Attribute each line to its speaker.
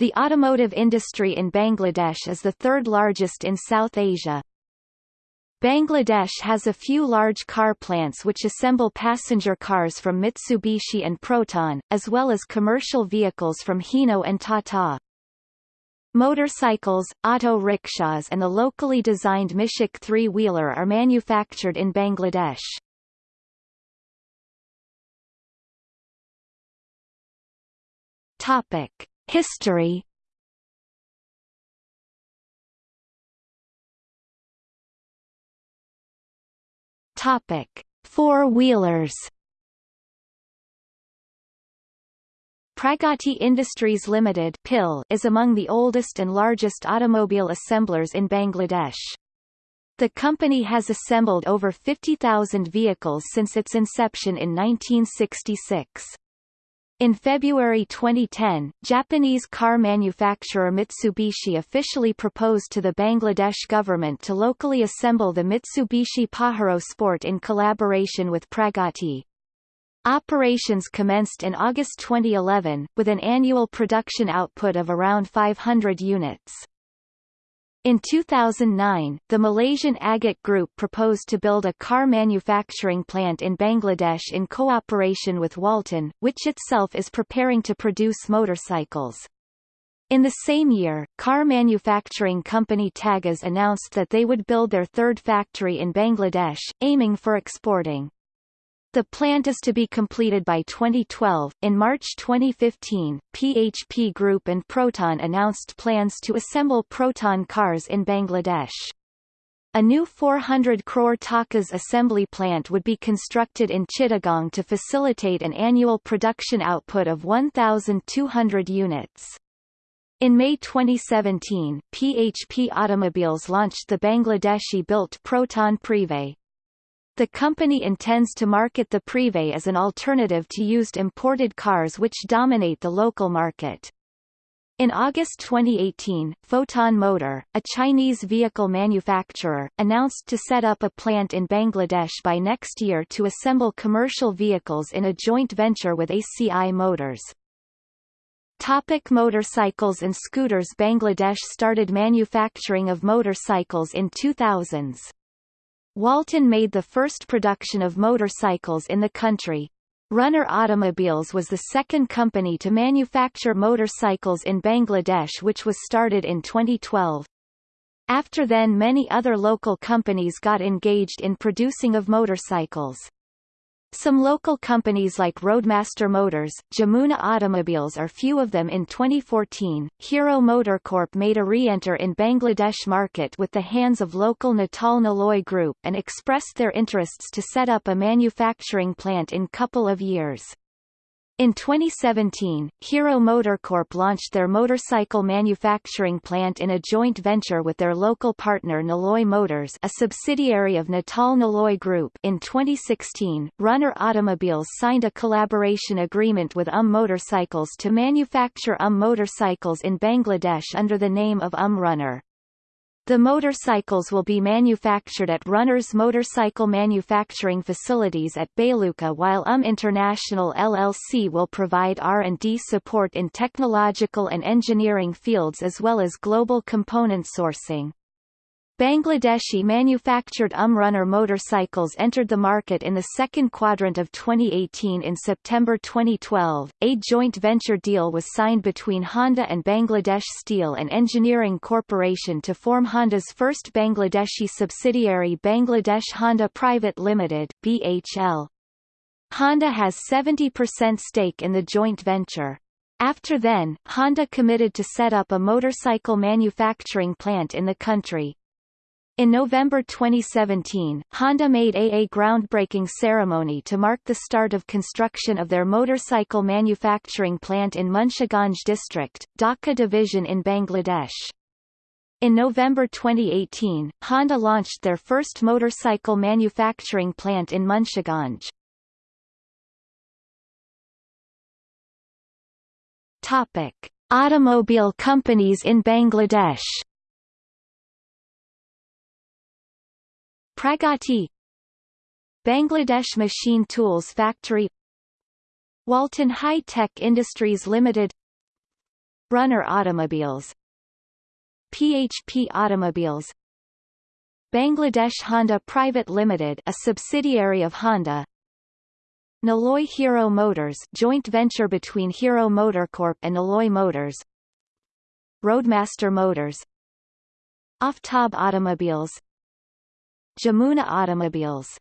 Speaker 1: The automotive industry in Bangladesh is the third largest in South Asia. Bangladesh has a few large car plants which assemble passenger cars from Mitsubishi and Proton, as well as commercial vehicles from Hino and Tata. Motorcycles, auto rickshaws and the locally designed Mishuk three-wheeler are manufactured in Bangladesh. Topic: History Topic: Four-wheelers. Pragati Industries Limited (PIL) is among the oldest and largest automobile assemblers in Bangladesh. The company has assembled over 50,000 vehicles since its inception in 1966. In February 2010, Japanese car manufacturer Mitsubishi officially proposed to the Bangladesh government to locally assemble the Mitsubishi Pajero Sport in collaboration with Pragati. Operations commenced in August 2011, with an annual production output of around 500 units. In 2009, the Malaysian Agate Group proposed to build a car manufacturing plant in Bangladesh in cooperation with Walton, which itself is preparing to produce motorcycles. In the same year, car manufacturing company TagAZ announced that they would build their third factory in Bangladesh, aiming for exporting. The plant is to be completed by 2012. In March 2015, PHP Group and Proton announced plans to assemble Proton cars in Bangladesh. A new 400 crore takas assembly plant would be constructed in Chittagong to facilitate an annual production output of 1,200 units. In May 2017, PHP Automobiles launched the Bangladeshi-built Proton Prive, the company intends to market the Prive as an alternative to used imported cars which dominate the local market. In August 2018, Foton Motor, a Chinese vehicle manufacturer, announced to set up a plant in Bangladesh by next year to assemble commercial vehicles in a joint venture with ACI Motors. Topic motorcycles and scooters Bangladesh started manufacturing of motorcycles in 2000s. Walton made the first production of motorcycles in the country. Runner Automobiles was the second company to manufacture motorcycles in Bangladesh which was started in 2012. After then many other local companies got engaged in producing of motorcycles. Some local companies like Roadmaster Motors, Jamuna Automobiles are few of them in 2014. Hero MotoCorp made a re-enter in Bangladesh market with the hands of local Nitol Niloy Group and expressed their interests to set up a manufacturing plant in couple of years. In 2017, Hero MotoCorp launched their motorcycle manufacturing plant in a joint venture with their local partner Niloy Motors a subsidiary of Nitol Niloy Group in 2016, Runner Automobiles signed a collaboration agreement with UM Motorcycles to manufacture UM motorcycles in Bangladesh under the name of UM Runner. The motorcycles will be manufactured at Runner's motorcycle manufacturing facilities at Bhaluka while UM International LLC will provide R&D support in technological and engineering fields as well as global component sourcing. Bangladeshi manufactured Umrunner motorcycles entered the market in the second quadrant of 2018 in September 2012. A joint venture deal was signed between Honda and Bangladesh Steel and Engineering Corporation to form Honda's first Bangladeshi subsidiary Bangladesh Honda Private Limited (BHL). Honda has 70% stake in the joint venture. After then, Honda committed to set up a motorcycle manufacturing plant in the country. In November 2017, Honda made a, a groundbreaking ceremony to mark the start of construction of their motorcycle manufacturing plant in Munshiganj district, Dhaka division in Bangladesh. In November 2018, Honda launched their first motorcycle manufacturing plant in Munshiganj. Topic: Automobile companies in Bangladesh Pragati Bangladesh Machine Tools Factory Walton High Tech Industries Limited Brunner Automobiles PHP Automobiles Bangladesh Honda Private Limited a subsidiary of Honda Niloy Hero Motors joint venture between Hero MotoCorp and Niloy Motors Roadmaster Motors Aftab Automobiles Jamuna Automobiles